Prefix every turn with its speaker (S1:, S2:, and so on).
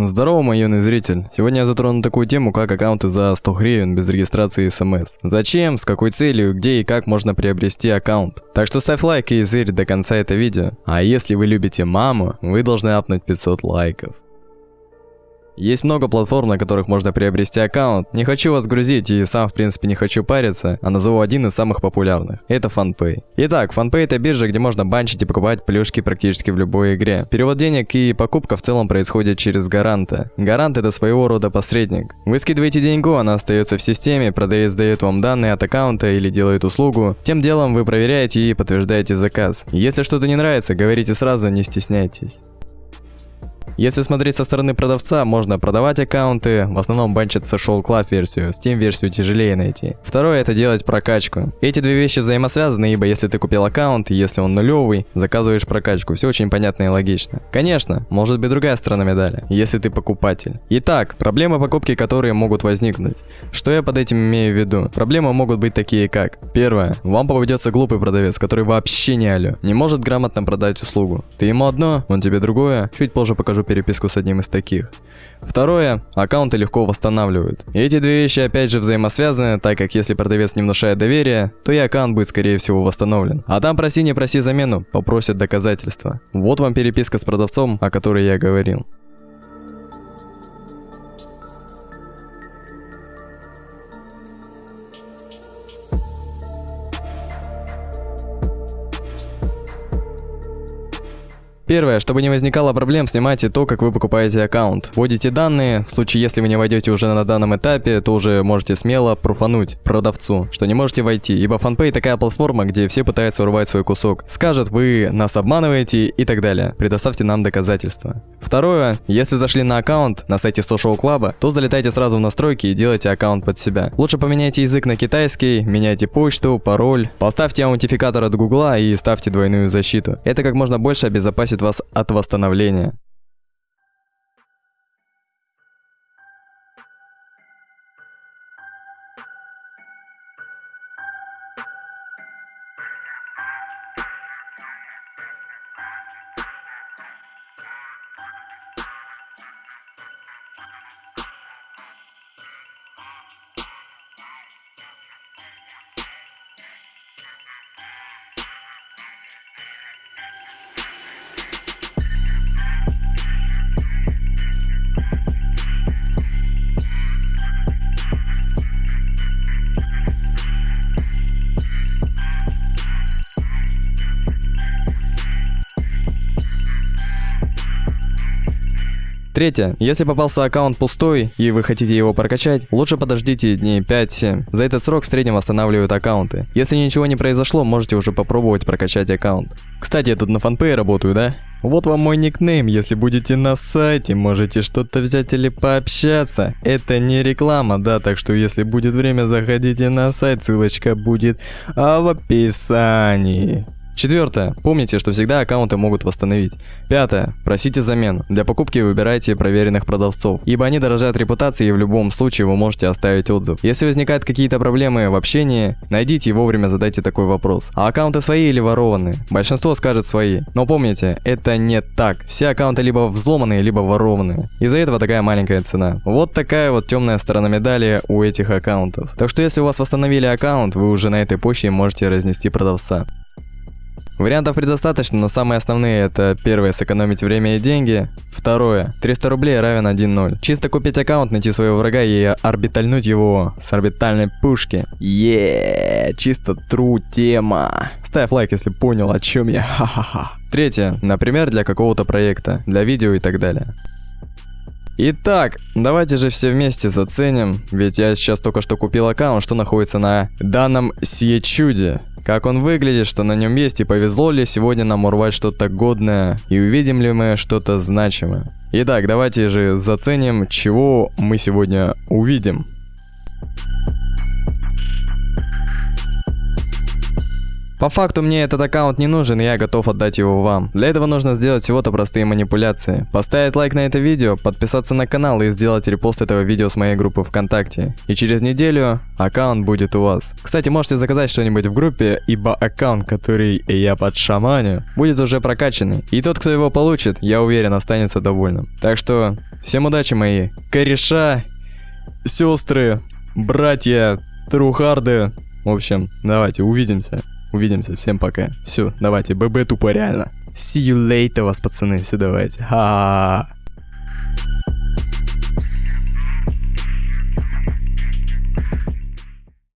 S1: Здорово, мой юный зритель. Сегодня я затрону такую тему, как аккаунты за 100 гривен без регистрации и смс. Зачем, с какой целью, где и как можно приобрести аккаунт. Так что ставь лайк и зырь до конца это видео. А если вы любите маму, вы должны апнуть 500 лайков. Есть много платформ, на которых можно приобрести аккаунт. Не хочу вас грузить и сам в принципе не хочу париться, а назову один из самых популярных. Это FunPay. Итак, FunPay это биржа, где можно банчить и покупать плюшки практически в любой игре. Перевод денег и покупка в целом происходит через гаранта. Гарант это своего рода посредник. Вы скидываете деньгу, она остается в системе, продавец дает вам данные от аккаунта или делает услугу. Тем делом вы проверяете и подтверждаете заказ. Если что-то не нравится, говорите сразу, не стесняйтесь. Если смотреть со стороны продавца, можно продавать аккаунты, в основном банчат Social Club версию, Steam версию тяжелее найти. Второе это делать прокачку. Эти две вещи взаимосвязаны, ибо если ты купил аккаунт, если он нулевый, заказываешь прокачку, все очень понятно и логично. Конечно, может быть другая сторона медали, если ты покупатель. Итак, проблемы покупки, которые могут возникнуть. Что я под этим имею в виду? Проблемы могут быть такие как. Первое. Вам попадется глупый продавец, который вообще не алё, не может грамотно продать услугу. Ты ему одно, он тебе другое. Чуть позже покажу переписку с одним из таких. Второе, аккаунты легко восстанавливают. И эти две вещи опять же взаимосвязаны, так как если продавец не внушает доверия, то и аккаунт будет скорее всего восстановлен. А там проси не проси замену, попросят доказательства. Вот вам переписка с продавцом, о которой я говорил. Первое, чтобы не возникало проблем, снимайте то, как вы покупаете аккаунт. Вводите данные, в случае если вы не войдете уже на данном этапе, то уже можете смело пруфануть продавцу, что не можете войти, ибо FunPay такая платформа, где все пытаются урвать свой кусок. Скажут, вы нас обманываете и так далее. Предоставьте нам доказательства. Второе, если зашли на аккаунт на сайте Social Club, то залетайте сразу в настройки и делайте аккаунт под себя. Лучше поменяйте язык на китайский, меняйте почту, пароль, поставьте аутентификатор от Гугла и ставьте двойную защиту. Это как можно больше обезопасит вас от восстановления. Третье. Если попался аккаунт пустой и вы хотите его прокачать, лучше подождите дней 5-7. За этот срок в среднем восстанавливают аккаунты. Если ничего не произошло, можете уже попробовать прокачать аккаунт. Кстати, я тут на фанпее работаю, да? Вот вам мой никнейм, если будете на сайте, можете что-то взять или пообщаться. Это не реклама, да, так что если будет время, заходите на сайт, ссылочка будет в описании. Четвертое. Помните, что всегда аккаунты могут восстановить. Пятое. Просите замену. Для покупки выбирайте проверенных продавцов, ибо они дорожат репутацией и в любом случае вы можете оставить отзыв. Если возникают какие-то проблемы в общении, найдите и вовремя задайте такой вопрос. А аккаунты свои или ворованные? Большинство скажет свои. Но помните, это не так. Все аккаунты либо взломанные, либо ворованные. Из-за этого такая маленькая цена. Вот такая вот темная сторона медали у этих аккаунтов. Так что если у вас восстановили аккаунт, вы уже на этой почте можете разнести продавца. Вариантов предостаточно, но самые основные это первое сэкономить время и деньги, второе 300 рублей равен 1-0. Чисто купить аккаунт, найти своего врага и орбитальнуть его с орбитальной пушки. Еее, чисто тру тема. Ставь лайк, если понял, о чем я, ха-ха-ха. Третье, например, для какого-то проекта, для видео и так далее. Итак, давайте же все вместе заценим, ведь я сейчас только что купил аккаунт, что находится на данном сие чуде. Как он выглядит, что на нем есть и повезло ли сегодня нам урвать что-то годное и увидим ли мы что-то значимое. Итак, давайте же заценим, чего мы сегодня увидим. По факту мне этот аккаунт не нужен, и я готов отдать его вам. Для этого нужно сделать всего-то простые манипуляции. Поставить лайк на это видео, подписаться на канал и сделать репост этого видео с моей группы ВКонтакте. И через неделю аккаунт будет у вас. Кстати, можете заказать что-нибудь в группе, ибо аккаунт, который я под шаманю, будет уже прокачанный. И тот, кто его получит, я уверен, останется довольным. Так что, всем удачи мои кореша, сестры, братья, трухарды. В общем, давайте увидимся. Увидимся, всем пока. Все, давайте, ББ тупо реально. See you later вас, пацаны, все давайте. Ха-ха-ха.